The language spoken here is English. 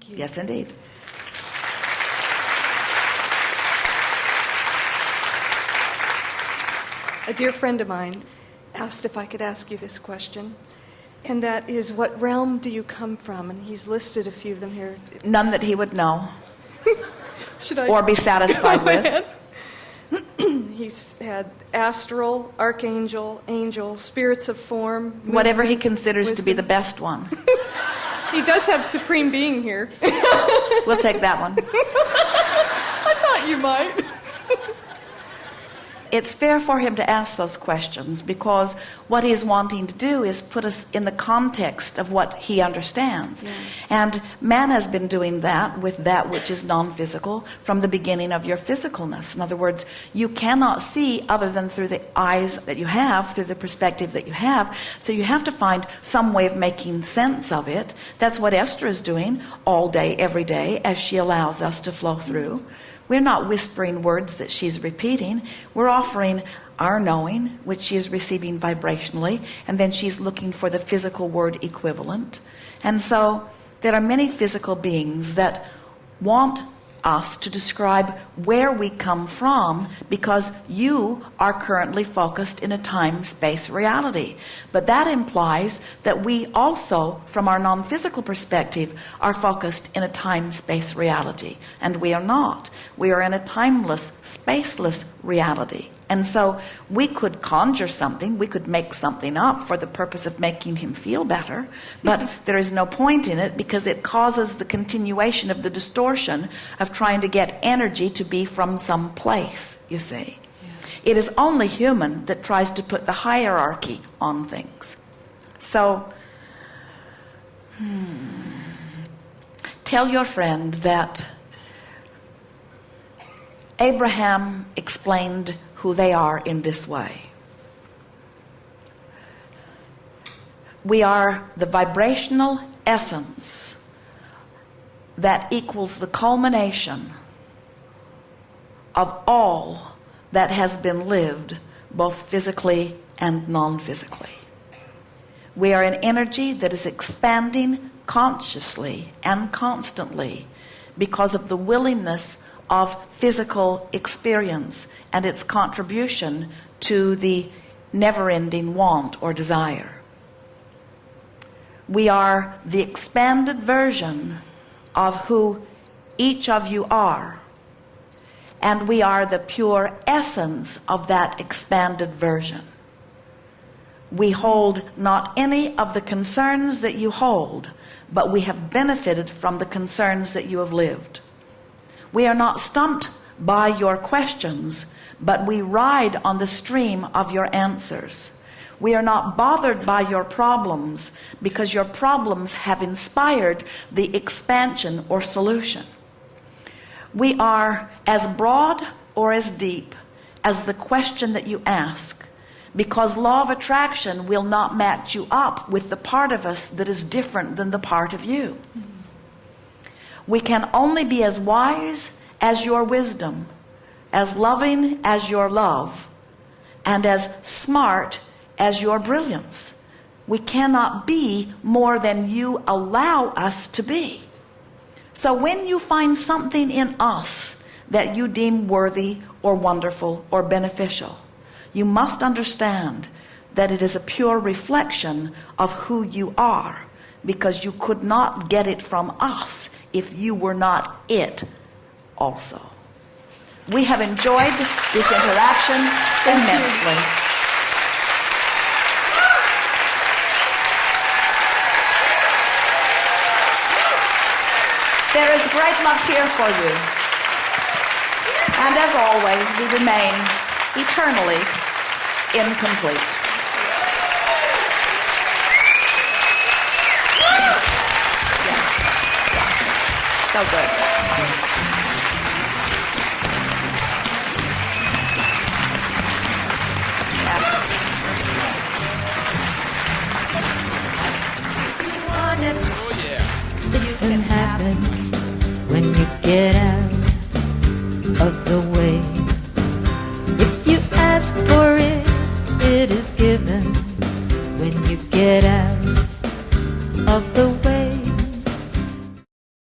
Thank you. Yes, indeed. A dear friend of mine asked if I could ask you this question, and that is, what realm do you come from? And he's listed a few of them here. None that he would know Should I? or be satisfied with. He's had astral, archangel, angel, spirits of form. Whatever he considers to be the best one. He does have supreme being here. We'll take that one. I thought you might. It's fair for him to ask those questions because what he's wanting to do is put us in the context of what he understands. And man has been doing that with that which is non physical from the beginning of your physicalness. In other words, you cannot see other than through the eyes that you have, through the perspective that you have. So you have to find some way of making sense of it. That's what Esther is doing all day, every day, as she allows us to flow through. We're not whispering words that she's repeating. We're offering our knowing, which she is receiving vibrationally, and then she's looking for the physical word equivalent. And so there are many physical beings that want us to describe where we come from because you are currently focused in a time space reality. But that implies that we also, from our non physical perspective, are focused in a time space reality. And we are not. We are in a timeless, spaceless reality. And so we could conjure something, we could make something up for the purpose of making him feel better, but there is no point in it because it causes the continuation of the distortion of trying to get energy to be from some place, you see. It is only human that tries to put the hierarchy on things. So, hmm, tell your friend that Abraham explained who they are in this way. We are the vibrational essence that equals the culmination of all that has been lived, both physically and non physically. We are an energy that is expanding consciously and constantly because of the willingness of physical experience and its contribution to the never ending want or desire. We are the expanded version of who each of you are. And we are the pure essence of that expanded version. We hold not any of the concerns that you hold, but we have benefited from the concerns that you have lived. We are not stumped by your questions, but we ride on the stream of your answers. We are not bothered by your problems because your problems have inspired the expansion or solution. We are as broad or as deep as the question that you ask because law of attraction will not match you up with the part of us that is different than the part of you. We can only be as wise as your wisdom, as loving as your love, and as smart as your brilliance. We cannot be more than you allow us to be. So when you find something in us that you deem worthy or wonderful or beneficial, you must understand that it is a pure reflection of who you are because you could not get it from us if you were not it also. We have enjoyed this interaction immensely. There is great love here for you. And as always, we remain eternally incomplete. So good. can happen when you get out of the way. If you ask for it, it is given when you get out of the way.